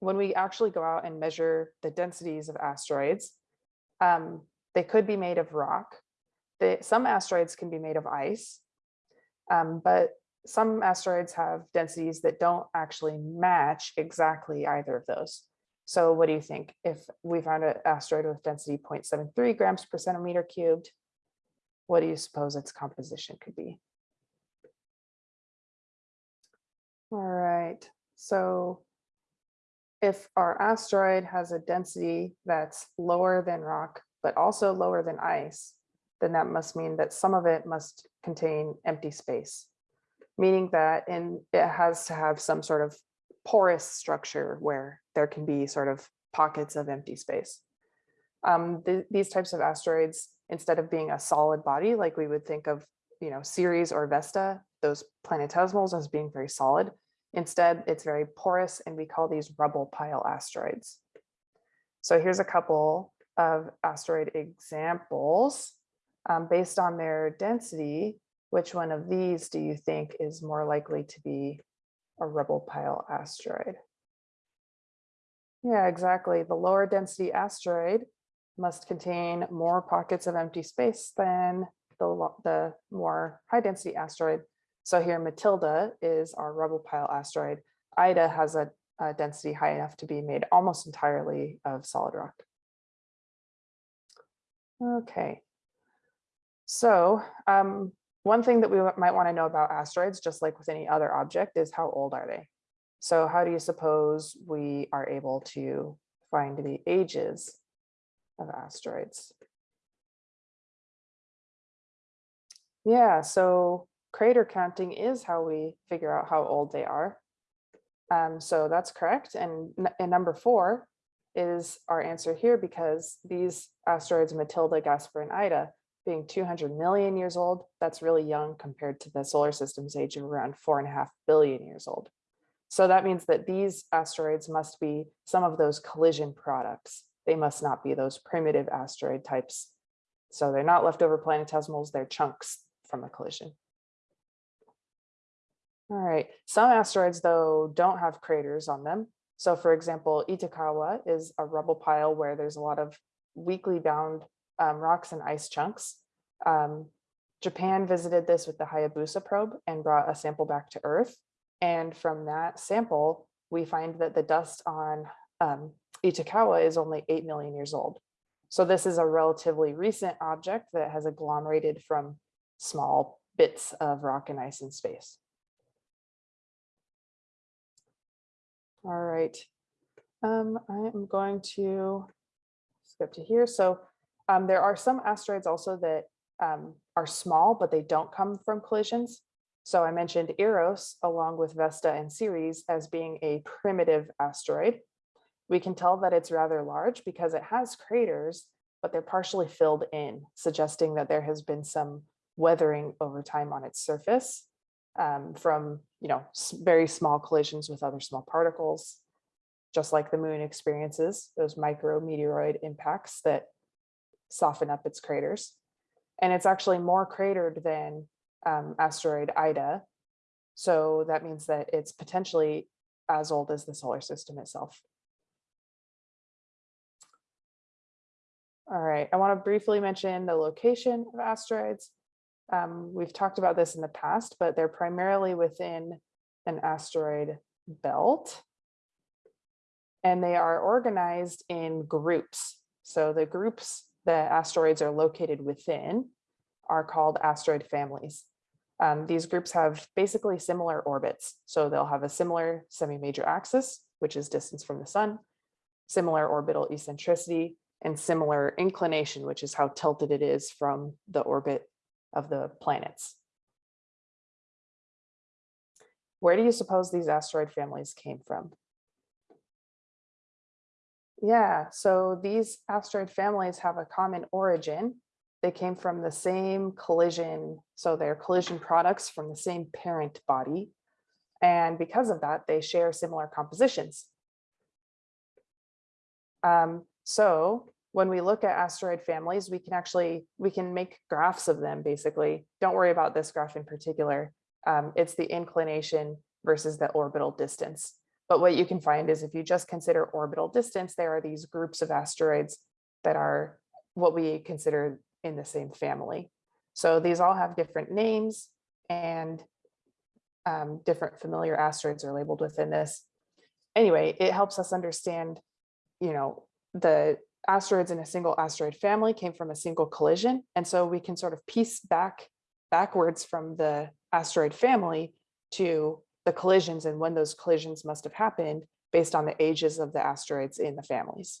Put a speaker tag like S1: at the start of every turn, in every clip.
S1: when we actually go out and measure the densities of asteroids, um, they could be made of rock. Some asteroids can be made of ice, um, but some asteroids have densities that don't actually match exactly either of those. So what do you think? If we found an asteroid with density 0.73 grams per centimeter cubed, what do you suppose its composition could be? All right, so if our asteroid has a density that's lower than rock, but also lower than ice, then that must mean that some of it must contain empty space, meaning that in, it has to have some sort of porous structure where there can be sort of pockets of empty space. Um, th these types of asteroids, instead of being a solid body, like we would think of, you know, Ceres or Vesta, those planetesimals as being very solid. Instead, it's very porous and we call these rubble pile asteroids. So here's a couple of asteroid examples. Um, based on their density, which one of these do you think is more likely to be a rubble pile asteroid? Yeah, exactly. The lower density asteroid must contain more pockets of empty space than the, the more high density asteroid. So here Matilda is our rubble pile asteroid. Ida has a, a density high enough to be made almost entirely of solid rock. Okay, so um, one thing that we might want to know about asteroids, just like with any other object, is how old are they? So how do you suppose we are able to find the ages of asteroids? Yeah, so crater counting is how we figure out how old they are. Um, so that's correct. And, and number four is our answer here because these asteroids, Matilda, Gaspra, and Ida, being 200 million years old, that's really young compared to the solar system's age of around four and a half billion years old. So that means that these asteroids must be some of those collision products. They must not be those primitive asteroid types. So they're not leftover planetesimals, they're chunks from a collision. All right, some asteroids though don't have craters on them. So for example, Itokawa is a rubble pile where there's a lot of weakly bound um, rocks and ice chunks. Um, Japan visited this with the Hayabusa probe and brought a sample back to Earth. And from that sample, we find that the dust on um, Itokawa is only 8 million years old. So this is a relatively recent object that has agglomerated from small bits of rock and ice in space. All right, um, I am going to skip to here. So um, there are some asteroids also that um, are small, but they don't come from collisions. So I mentioned Eros along with Vesta and Ceres as being a primitive asteroid. We can tell that it's rather large because it has craters, but they're partially filled in, suggesting that there has been some weathering over time on its surface um, from you know very small collisions with other small particles, just like the moon experiences, those micrometeoroid impacts that soften up its craters. And it's actually more cratered than um, asteroid Ida. So that means that it's potentially as old as the solar system itself. All right, I want to briefly mention the location of asteroids. Um, we've talked about this in the past, but they're primarily within an asteroid belt. And they are organized in groups. So the groups that asteroids are located within are called asteroid families. Um, these groups have basically similar orbits. So they'll have a similar semi-major axis, which is distance from the sun, similar orbital eccentricity, and similar inclination, which is how tilted it is from the orbit of the planets. Where do you suppose these asteroid families came from? Yeah, so these asteroid families have a common origin. They came from the same collision, so they're collision products from the same parent body. And because of that, they share similar compositions. Um, so when we look at asteroid families, we can actually, we can make graphs of them basically. Don't worry about this graph in particular. Um, it's the inclination versus the orbital distance. But what you can find is if you just consider orbital distance, there are these groups of asteroids that are what we consider in the same family. So these all have different names and um, different familiar asteroids are labeled within this. Anyway, it helps us understand, you know, the asteroids in a single asteroid family came from a single collision. And so we can sort of piece back backwards from the asteroid family to the collisions and when those collisions must have happened based on the ages of the asteroids in the families.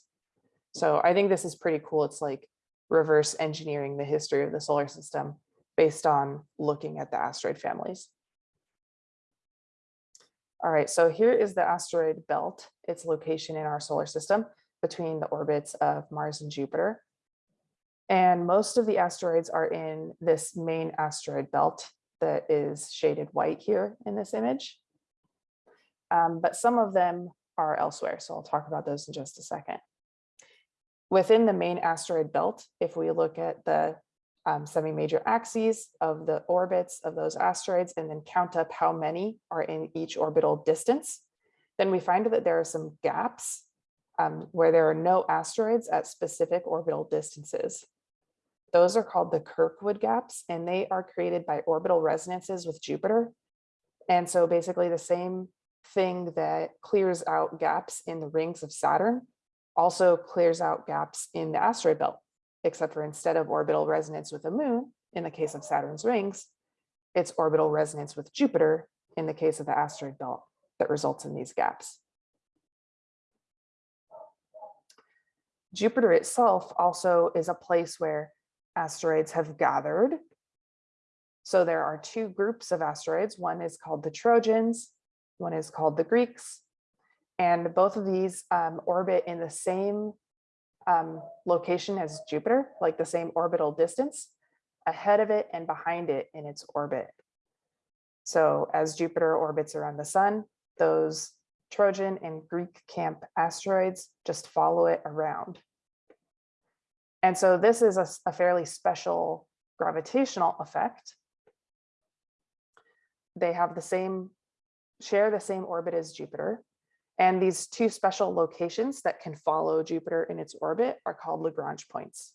S1: So I think this is pretty cool. It's like reverse engineering the history of the solar system based on looking at the asteroid families. All right, so here is the asteroid belt, its location in our solar system between the orbits of Mars and Jupiter. And most of the asteroids are in this main asteroid belt that is shaded white here in this image. Um, but some of them are elsewhere, so I'll talk about those in just a second. Within the main asteroid belt, if we look at the um, semi-major axes of the orbits of those asteroids and then count up how many are in each orbital distance, then we find that there are some gaps um, where there are no asteroids at specific orbital distances. Those are called the Kirkwood gaps, and they are created by orbital resonances with Jupiter. And so basically the same thing that clears out gaps in the rings of Saturn also clears out gaps in the asteroid belt, except for instead of orbital resonance with the moon, in the case of Saturn's rings, it's orbital resonance with Jupiter in the case of the asteroid belt that results in these gaps. Jupiter itself also is a place where asteroids have gathered. So there are two groups of asteroids. One is called the Trojans, one is called the Greeks. And both of these um, orbit in the same um, location as Jupiter, like the same orbital distance, ahead of it and behind it in its orbit. So as Jupiter orbits around the sun, those Trojan and Greek camp asteroids just follow it around. And so this is a, a fairly special gravitational effect. They have the same, share the same orbit as Jupiter. And these two special locations that can follow Jupiter in its orbit are called Lagrange points.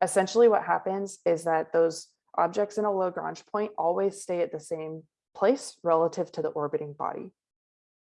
S1: Essentially what happens is that those objects in a Lagrange point always stay at the same place relative to the orbiting body.